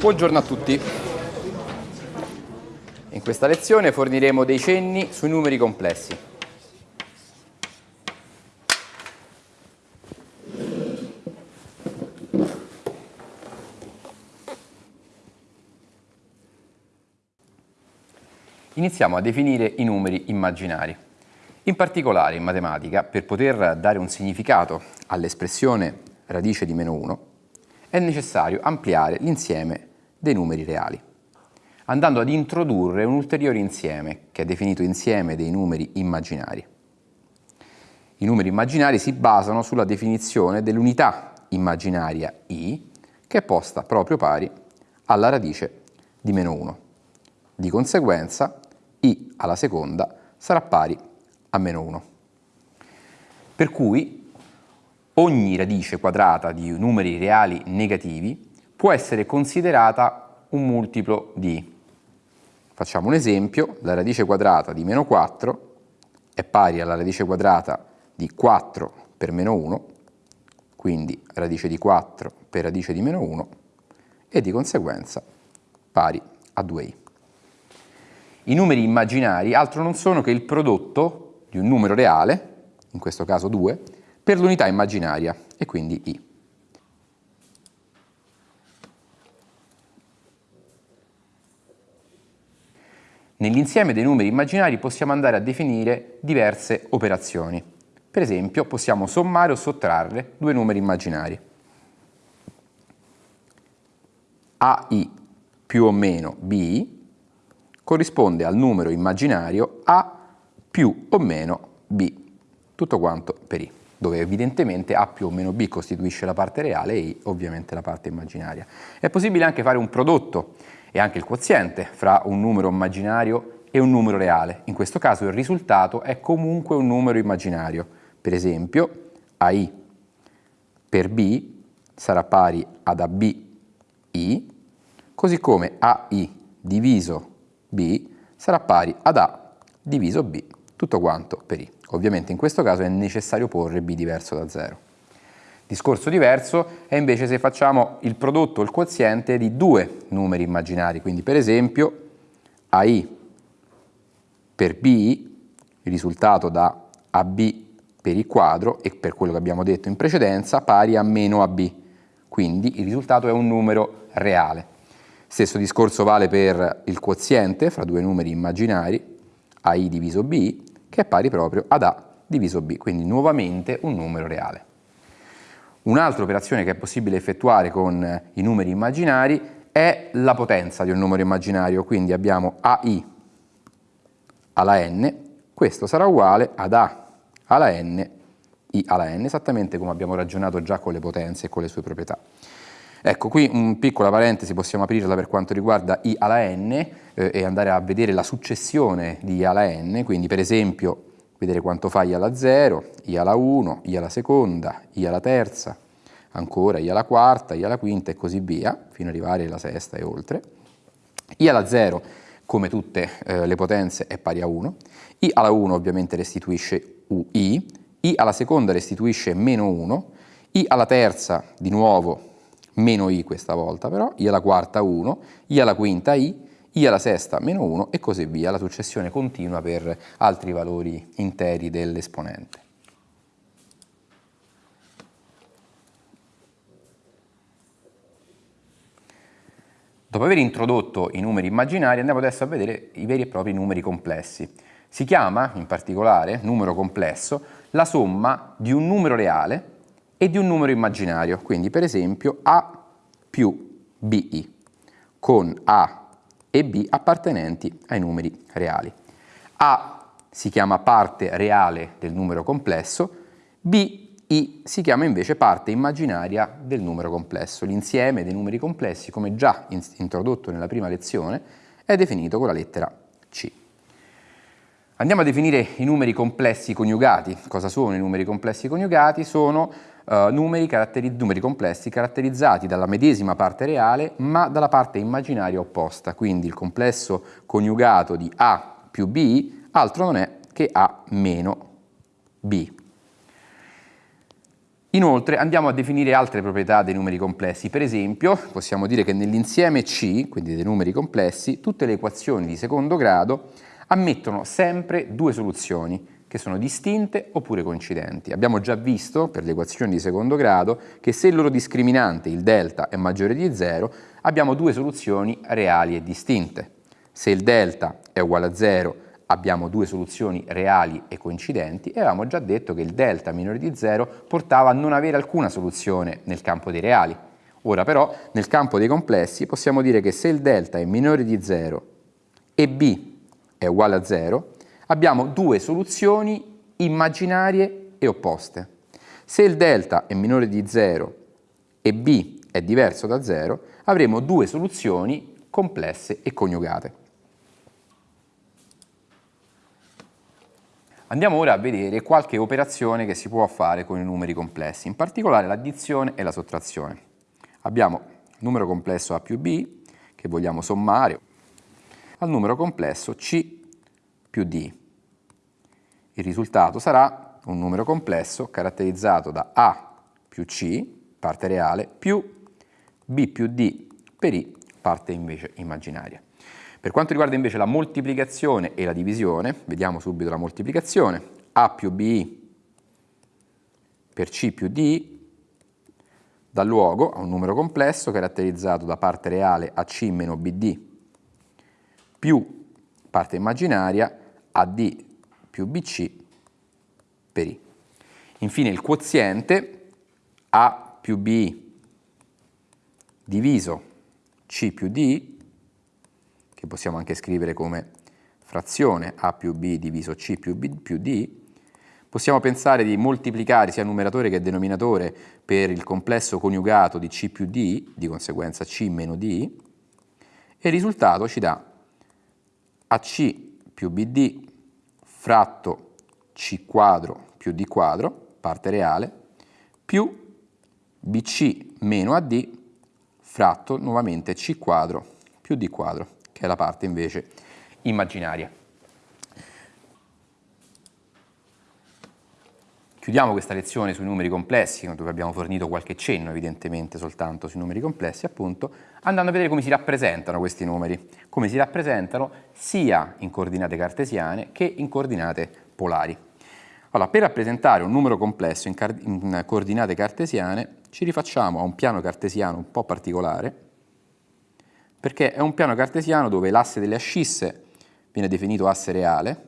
Buongiorno a tutti. In questa lezione forniremo dei cenni sui numeri complessi. Iniziamo a definire i numeri immaginari. In particolare in matematica, per poter dare un significato all'espressione radice di meno 1, è necessario ampliare l'insieme dei numeri reali, andando ad introdurre un ulteriore insieme, che è definito insieme dei numeri immaginari. I numeri immaginari si basano sulla definizione dell'unità immaginaria i, che è posta proprio pari alla radice di meno 1. Di conseguenza, i alla seconda sarà pari a meno 1. Per cui ogni radice quadrata di numeri reali negativi può essere considerata un multiplo di. Facciamo un esempio, la radice quadrata di meno 4 è pari alla radice quadrata di 4 per meno 1, quindi radice di 4 per radice di meno 1, e di conseguenza pari a 2i. I numeri immaginari altro non sono che il prodotto di un numero reale, in questo caso 2, per l'unità immaginaria, e quindi i. Nell'insieme dei numeri immaginari possiamo andare a definire diverse operazioni. Per esempio possiamo sommare o sottrarre due numeri immaginari. AI più o meno BI corrisponde al numero immaginario A più o meno B, tutto quanto per I, dove evidentemente A più o meno B costituisce la parte reale e I ovviamente la parte immaginaria. È possibile anche fare un prodotto e anche il quoziente fra un numero immaginario e un numero reale. In questo caso il risultato è comunque un numero immaginario. Per esempio, AI per B sarà pari ad AB I, così come AI diviso B sarà pari ad A diviso B, tutto quanto per I. Ovviamente in questo caso è necessario porre B diverso da 0. Discorso diverso è invece se facciamo il prodotto o il quoziente di due numeri immaginari, quindi per esempio AI per B, il risultato da AB per il quadro e per quello che abbiamo detto in precedenza pari a meno AB, quindi il risultato è un numero reale. Stesso discorso vale per il quoziente fra due numeri immaginari, AI diviso B, che è pari proprio ad A diviso B, quindi nuovamente un numero reale. Un'altra operazione che è possibile effettuare con i numeri immaginari è la potenza di un numero immaginario, quindi abbiamo AI alla n, questo sarà uguale ad A alla n, I alla n, esattamente come abbiamo ragionato già con le potenze e con le sue proprietà. Ecco, qui un piccola parentesi possiamo aprirla per quanto riguarda I alla n eh, e andare a vedere la successione di I alla n, quindi per esempio vedere quanto fa i alla 0, i alla 1, i alla seconda, i alla terza, ancora i alla quarta, i alla quinta e così via, fino ad arrivare alla sesta e oltre. i alla 0, come tutte eh, le potenze, è pari a 1. i alla 1 ovviamente restituisce ui, i. Alla seconda restituisce meno 1, i alla terza di nuovo meno i questa volta però, i alla quarta 1, i alla quinta i, i alla sesta meno 1 e così via, la successione continua per altri valori interi dell'esponente. Dopo aver introdotto i numeri immaginari andiamo adesso a vedere i veri e propri numeri complessi. Si chiama, in particolare, numero complesso, la somma di un numero reale e di un numero immaginario, quindi per esempio A più BI, con A e B appartenenti ai numeri reali. A si chiama parte reale del numero complesso, B I si chiama invece parte immaginaria del numero complesso. L'insieme dei numeri complessi, come già introdotto nella prima lezione, è definito con la lettera C. Andiamo a definire i numeri complessi coniugati. Cosa sono i numeri complessi coniugati? Sono uh, numeri, numeri, complessi caratterizzati dalla medesima parte reale ma dalla parte immaginaria opposta, quindi il complesso coniugato di A più B altro non è che A meno B. Inoltre andiamo a definire altre proprietà dei numeri complessi, per esempio possiamo dire che nell'insieme C, quindi dei numeri complessi, tutte le equazioni di secondo grado ammettono sempre due soluzioni che sono distinte oppure coincidenti. Abbiamo già visto per le equazioni di secondo grado che se il loro discriminante, il delta, è maggiore di 0, abbiamo due soluzioni reali e distinte. Se il delta è uguale a 0, abbiamo due soluzioni reali e coincidenti e avevamo già detto che il delta minore di 0 portava a non avere alcuna soluzione nel campo dei reali. Ora però nel campo dei complessi possiamo dire che se il delta è minore di 0 e b è uguale a 0, abbiamo due soluzioni immaginarie e opposte. Se il delta è minore di 0 e b è diverso da 0, avremo due soluzioni complesse e coniugate. Andiamo ora a vedere qualche operazione che si può fare con i numeri complessi, in particolare l'addizione e la sottrazione. Abbiamo il numero complesso A più B, che vogliamo sommare, al numero complesso C più D. Il risultato sarà un numero complesso caratterizzato da A più C, parte reale, più B più D per I, parte invece immaginaria. Per quanto riguarda invece la moltiplicazione e la divisione, vediamo subito la moltiplicazione. A più BI per C più D dà luogo a un numero complesso caratterizzato da parte reale AC meno BD più parte immaginaria AD più BC per I. Infine il quoziente A più BI diviso C più D che possiamo anche scrivere come frazione A più B diviso C più B più D, possiamo pensare di moltiplicare sia numeratore che denominatore per il complesso coniugato di C più D, di conseguenza C meno D, e il risultato ci dà AC più BD fratto C quadro più D quadro, parte reale, più BC meno AD fratto nuovamente C quadro più D quadro che è la parte invece immaginaria. Chiudiamo questa lezione sui numeri complessi, dove abbiamo fornito qualche cenno evidentemente soltanto sui numeri complessi, appunto, andando a vedere come si rappresentano questi numeri, come si rappresentano sia in coordinate cartesiane che in coordinate polari. Allora, per rappresentare un numero complesso in, in coordinate cartesiane ci rifacciamo a un piano cartesiano un po' particolare, perché è un piano cartesiano dove l'asse delle ascisse viene definito asse reale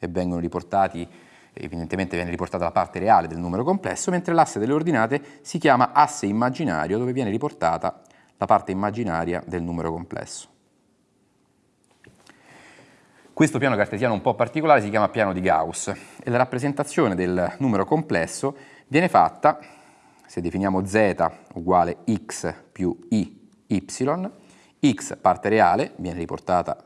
e vengono riportati, evidentemente viene riportata la parte reale del numero complesso, mentre l'asse delle ordinate si chiama asse immaginario dove viene riportata la parte immaginaria del numero complesso. Questo piano cartesiano un po' particolare si chiama piano di Gauss e la rappresentazione del numero complesso viene fatta, se definiamo z uguale x più y, x parte reale viene riportata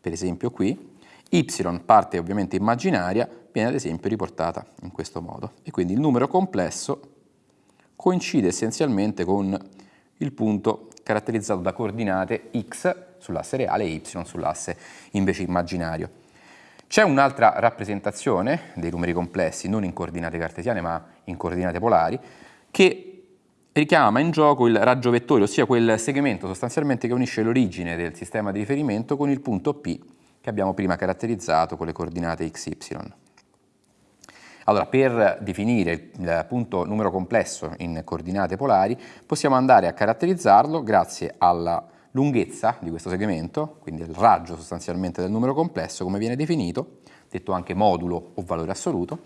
per esempio qui, y parte ovviamente immaginaria viene ad esempio riportata in questo modo e quindi il numero complesso coincide essenzialmente con il punto caratterizzato da coordinate x sull'asse reale e y sull'asse invece immaginario. C'è un'altra rappresentazione dei numeri complessi, non in coordinate cartesiane ma in coordinate polari, che richiama in gioco il raggio vettore, ossia quel segmento sostanzialmente che unisce l'origine del sistema di riferimento con il punto P che abbiamo prima caratterizzato con le coordinate x, y. Allora, per definire il punto numero complesso in coordinate polari, possiamo andare a caratterizzarlo grazie alla lunghezza di questo segmento, quindi il raggio sostanzialmente del numero complesso, come viene definito, detto anche modulo o valore assoluto,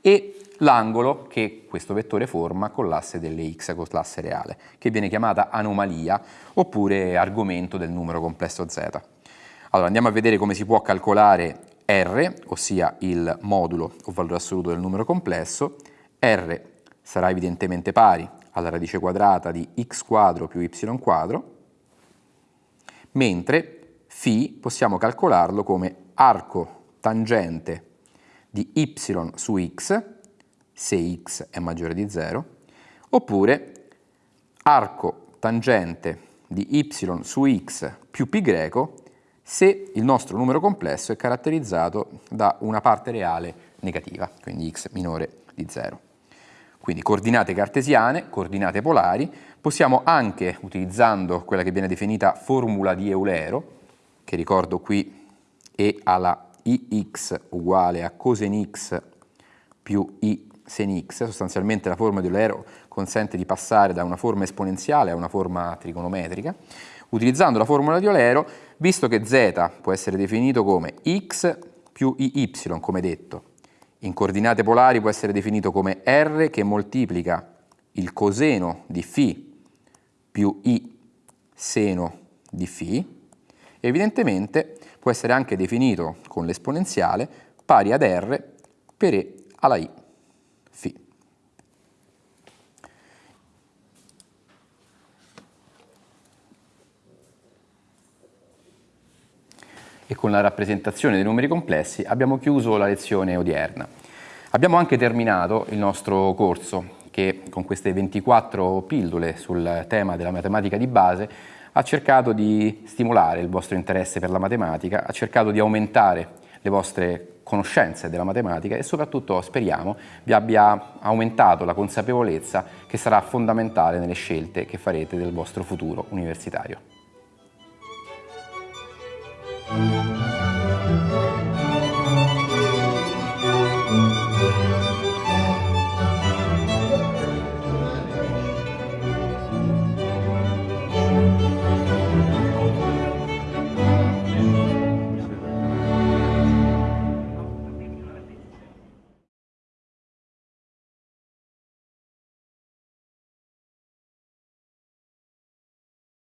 e l'angolo che questo vettore forma con l'asse delle x, con l'asse reale, che viene chiamata anomalia oppure argomento del numero complesso z. Allora andiamo a vedere come si può calcolare R, ossia il modulo o valore assoluto del numero complesso. R sarà evidentemente pari alla radice quadrata di x quadro più y quadro, mentre φ possiamo calcolarlo come arco tangente di y su x se x è maggiore di 0, oppure arco tangente di y su x più π greco se il nostro numero complesso è caratterizzato da una parte reale negativa, quindi x minore di 0. quindi coordinate cartesiane, coordinate polari, possiamo anche, utilizzando quella che viene definita formula di Eulero, che ricordo qui E alla ix uguale a cosen x più i sen sostanzialmente la formula di Eulero consente di passare da una forma esponenziale a una forma trigonometrica, utilizzando la formula di Eulero, visto che z può essere definito come x più iy, come detto, in coordinate polari può essere definito come R che moltiplica il coseno di φ più I seno di φ, evidentemente può essere anche definito con l'esponenziale pari ad R per E alla I φ. e con la rappresentazione dei numeri complessi abbiamo chiuso la lezione odierna. Abbiamo anche terminato il nostro corso che con queste 24 pillole sul tema della matematica di base ha cercato di stimolare il vostro interesse per la matematica, ha cercato di aumentare le vostre conoscenze della matematica e soprattutto speriamo vi abbia aumentato la consapevolezza che sarà fondamentale nelle scelte che farete del vostro futuro universitario.